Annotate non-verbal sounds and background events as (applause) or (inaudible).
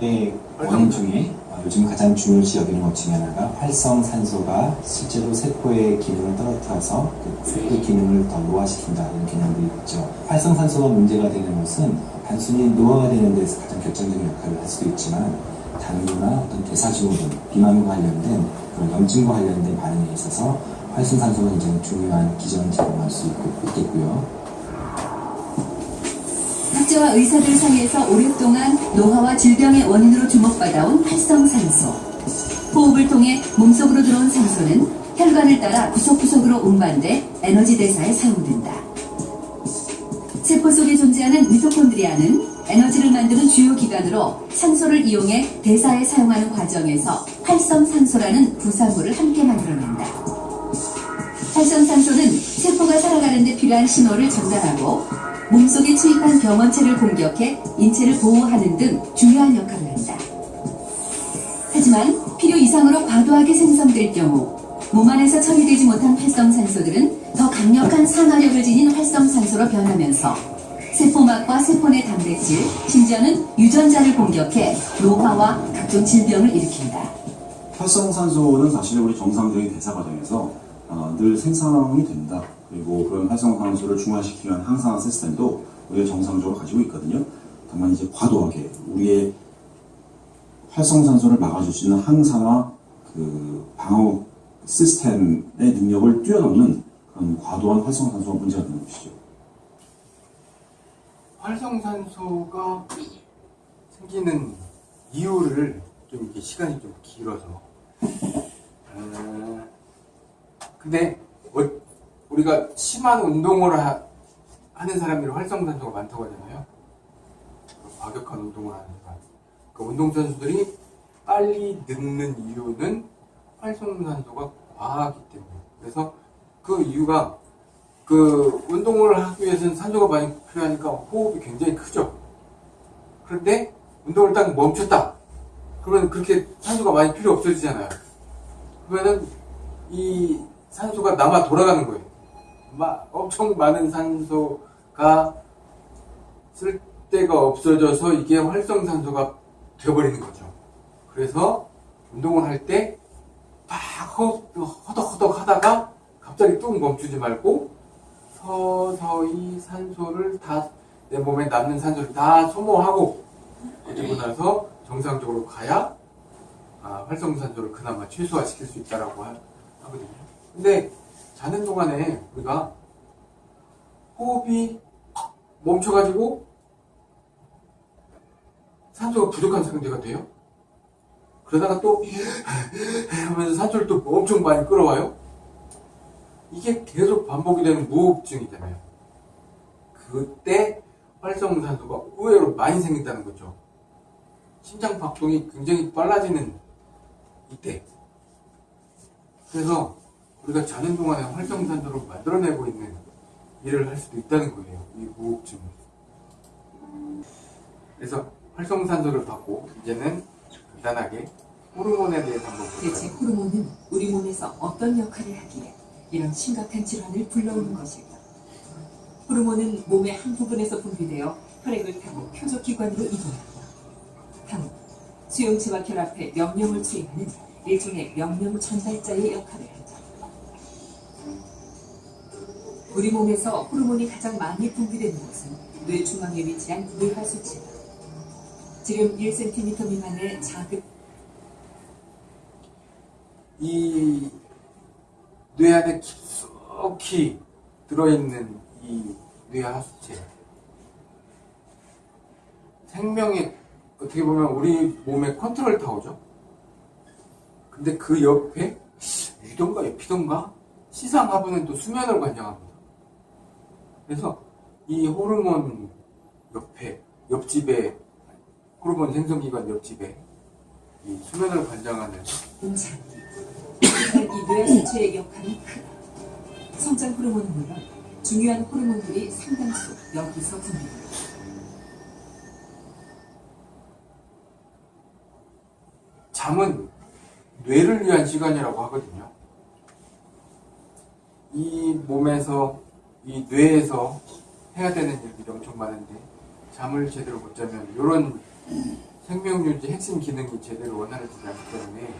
의 원인 중에 어, 요즘 가장 중요시 여기는 것 중에 하나가 활성산소가 실제로 세포의 기능을 떨어뜨려서 그 세포의 기능을 더 노화시킨다는 개념들이 있죠. 활성산소가 문제가 되는 것은 단순히 노화가 되는 데서 가장 결정적인 역할을 할 수도 있지만 당뇨나 어떤 대사증후군, 비만과 관련된 그런 염증과 관련된 반응에 있어서 활성산소가 굉장히 중요한 기전을 제공할 수 있고, 있겠고요. 학자와 의사들 사이에서 오랫동안 노화와 질병의 원인으로 주목받아온 활성산소. 호흡을 통해 몸속으로 들어온 산소는 혈관을 따라 구석구석으로 운반돼 에너지 대사에 사용된다. 세포 속에 존재하는 미토콘드리아는 에너지를 만드는 주요 기관으로 산소를 이용해 대사에 사용하는 과정에서 활성산소라는 부산물을 함께 만들어낸다. 활성산소는 세포가 살아가는 데 필요한 신호를 전달하고 몸속에 침입한 병원체를 공격해 인체를 보호하는 등 중요한 역할을 한다. 하지만 필요 이상으로 과도하게 생성될 경우 몸 안에서 처리되지 못한 활성산소들은 더 강력한 산화력을 지닌 활성산소로 변하면서 세포막과 세포 내 단백질, 심지어는 유전자를 공격해 노화와 각종 질병을 일으킨다. 활성산소는 사실 우리 정상적인 대사 과정에서 어, 늘 생성이 된다. 그리고 그런 활성 산소를 중화시키기 위한 항상화 시스템도 우리가 정상적으로 가지고 있거든요. 다만 이제 과도하게 우리의 활성산소를 막아줄 수 있는 항산화 그 방어 시스템의 능력을 뛰어넘는 그런 과도한 활성산소가 문제가 되는 것이죠. 활성산소가 생기는 이유를 좀 이렇게 시간이 좀 길어서 어, 근데 어, 우리가 심한 운동을 하, 는 사람들이 활성산소가 많다고 하잖아요 과격한 운동을 하는 사람 그 운동선수들이 빨리 늙는 이유는 활성산소가 과하기 때문에 그래서 그 이유가 그 운동을 하기 위해서는 산소가 많이 필요하니까 호흡이 굉장히 크죠. 그런데 운동을 딱 멈췄다. 그러면 그렇게 산소가 많이 필요 없어지잖아요. 그러면은 이 산소가 남아 돌아가는 거예요. 막 엄청 많은 산소가 쓸 데가 없어져서 이게 활성산소가 되어버리는 거죠. 그래서 운동을 할 때 막 허덕허덕 하다가 갑자기 뚝 멈추지 말고 서서히 산소를 다 내 몸에 남는 산소를 다 소모하고 그리고 나서 정상적으로 가야 아, 활성산소를 그나마 최소화시킬 수 있다라고 하, 하거든요. 근데 자는 동안에 우리가 호흡이 멈춰가지고 산소가 부족한 상태가 돼요. 그러다가 또 (laughs) 하면서 산소를 또 엄청 많이 끌어와요. 이게 계속 반복이 되는 무호흡증이잖아요. 그때 활성산소가 의외로 많이 생긴다는 거죠. 심장 박동이 굉장히 빨라지는 이때. 그래서 우리가 자는 동안에 활성산소를 만들어내고 있는 일을 할 수도 있다는 거예요. 이 무호흡증. 그래서 활성산소를 받고 이제는 간단하게 호르몬에 대해서 한번 대체 볼까요? 호르몬은 우리 몸에서 어떤 역할을 하기에 이런 심각한 질환을 불러오는 것일까? 호르몬은 몸의 한 부분에서 분비되어 혈액을 타고 표적기관으로 이동합니다. 다음, 수용체와 결합해 명령을 수행하는 일종의 명령 전달자의 역할을 하죠. 우리 몸에서 호르몬이 가장 많이 분비되는 곳은 뇌 중앙에 위치한 뇌하수체다. 지름 1cm 미만의 작은 이 뇌 안에 깊숙이 들어있는 이 뇌하수체. 생명의 어떻게 보면 우리 몸의 컨트롤 타워죠. 근데 그 옆에 위던가 옆이던가 시상하부는 또 수면을 관장합니다 그래서 이 호르몬 옆에 옆집에 호르몬 생성기관 옆집에 이 수면을 관장하는. 하지만 이 뇌하수체의 역할은 크다. 성장 호르몬은 물론 중요한 호르몬들이 상당수 여기서 분비됩니다. 잠은 뇌를 위한 시간이라고 하거든요. 이 몸에서, 이 뇌에서 해야 되는 일들이 엄청 많은데, 잠을 제대로 못 자면 이런 생명 유지 핵심 기능이 제대로 원활해지지 않기 때문에